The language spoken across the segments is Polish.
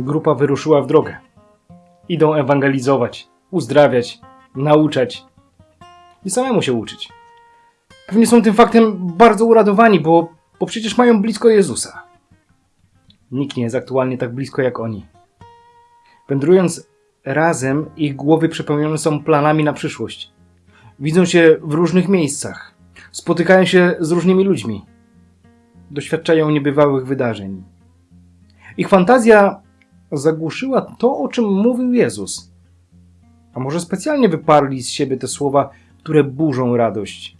grupa wyruszyła w drogę. Idą ewangelizować, uzdrawiać, nauczać i samemu się uczyć. Pewnie są tym faktem bardzo uradowani, bo, bo przecież mają blisko Jezusa. Nikt nie jest aktualnie tak blisko jak oni. Wędrując razem, ich głowy przepełnione są planami na przyszłość. Widzą się w różnych miejscach, spotykają się z różnymi ludźmi, doświadczają niebywałych wydarzeń. Ich fantazja zagłuszyła to, o czym mówił Jezus. A może specjalnie wyparli z siebie te słowa, które burzą radość.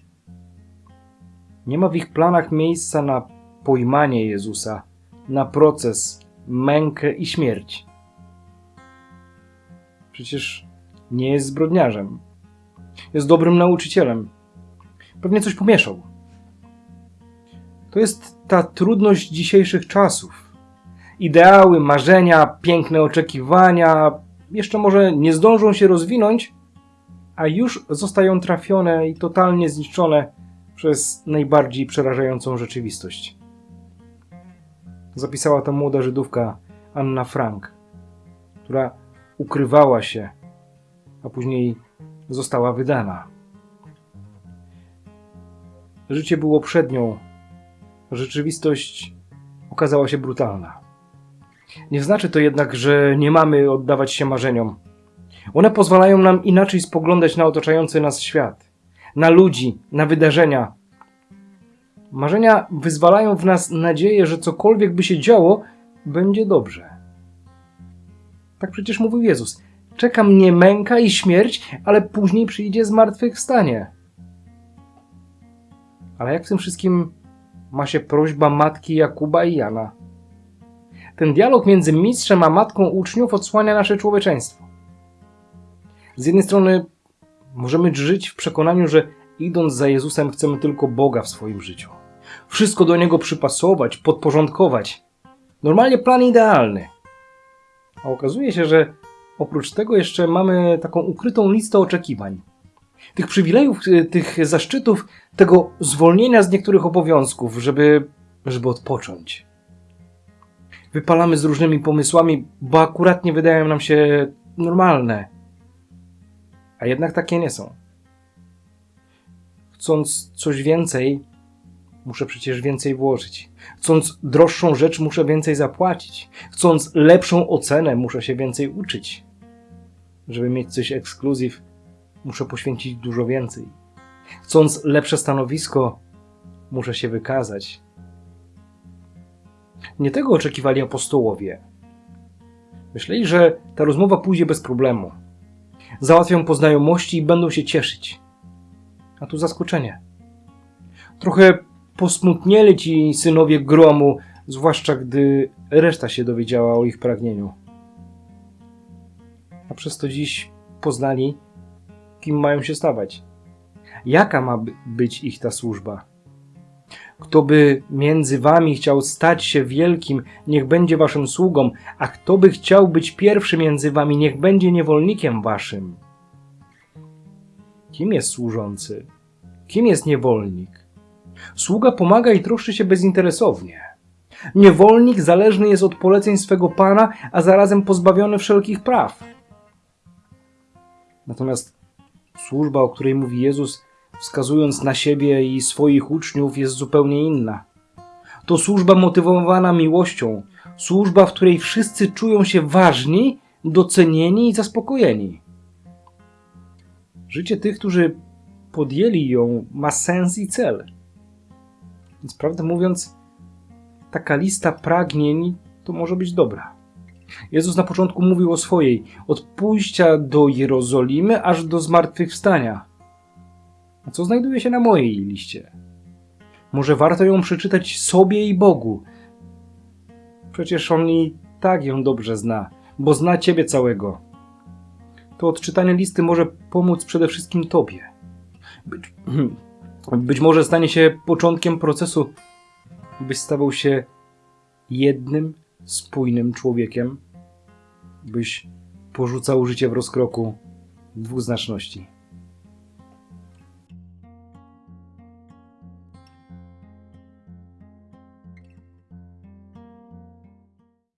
Nie ma w ich planach miejsca na pojmanie Jezusa, na proces, mękę i śmierć. Przecież nie jest zbrodniarzem. Jest dobrym nauczycielem. Pewnie coś pomieszał. To jest ta trudność dzisiejszych czasów. Ideały, marzenia, piękne oczekiwania jeszcze może nie zdążą się rozwinąć, a już zostają trafione i totalnie zniszczone przez najbardziej przerażającą rzeczywistość. Zapisała to młoda Żydówka Anna Frank, która ukrywała się, a później została wydana. Życie było przed nią, rzeczywistość okazała się brutalna. Nie znaczy to jednak, że nie mamy oddawać się marzeniom. One pozwalają nam inaczej spoglądać na otaczający nas świat, na ludzi, na wydarzenia. Marzenia wyzwalają w nas nadzieję, że cokolwiek by się działo, będzie dobrze. Tak przecież mówił Jezus. Czeka mnie męka i śmierć, ale później przyjdzie zmartwychwstanie. Ale jak w tym wszystkim ma się prośba matki Jakuba i Jana? Ten dialog między mistrzem a matką uczniów odsłania nasze człowieczeństwo. Z jednej strony możemy żyć w przekonaniu, że idąc za Jezusem chcemy tylko Boga w swoim życiu. Wszystko do Niego przypasować, podporządkować. Normalnie plan idealny. A okazuje się, że oprócz tego jeszcze mamy taką ukrytą listę oczekiwań. Tych przywilejów, y, tych zaszczytów, tego zwolnienia z niektórych obowiązków, żeby, żeby odpocząć. Wypalamy z różnymi pomysłami, bo akurat nie wydają nam się normalne. A jednak takie nie są. Chcąc coś więcej, muszę przecież więcej włożyć. Chcąc droższą rzecz, muszę więcej zapłacić. Chcąc lepszą ocenę, muszę się więcej uczyć. Żeby mieć coś ekskluzyw, muszę poświęcić dużo więcej. Chcąc lepsze stanowisko, muszę się wykazać. Nie tego oczekiwali apostołowie. Myśleli, że ta rozmowa pójdzie bez problemu. Załatwią po znajomości i będą się cieszyć. A tu zaskoczenie. Trochę posmutnieli ci synowie gromu, zwłaszcza gdy reszta się dowiedziała o ich pragnieniu. A przez to dziś poznali, kim mają się stawać. Jaka ma by- być ich ta służba? Kto by między wami chciał stać się wielkim, niech będzie waszym sługą, a kto by chciał być pierwszy między wami, niech będzie niewolnikiem waszym. Kim jest służący? Kim jest niewolnik? Sługa pomaga i troszczy się bezinteresownie. Niewolnik zależny jest od poleceń swego pana, a zarazem pozbawiony wszelkich praw. Natomiast służba, o której mówi Jezus, wskazując na siebie i swoich uczniów, jest zupełnie inna. To służba motywowana miłością, służba, w której wszyscy czują się ważni, docenieni i zaspokojeni. Życie tych, którzy podjęli ją, ma sens i cel. Więc prawdę mówiąc, taka lista pragnień to może być dobra. Jezus na początku mówił o swojej, od pójścia do Jerozolimy aż do zmartwychwstania. A co znajduje się na mojej liście? Może warto ją przeczytać sobie i Bogu. Przecież On i tak ją dobrze zna, bo zna Ciebie całego. To odczytanie listy może pomóc przede wszystkim Tobie. Być, być może stanie się początkiem procesu, byś stawał się jednym, spójnym człowiekiem, byś porzucał życie w rozkroku dwuznaczności.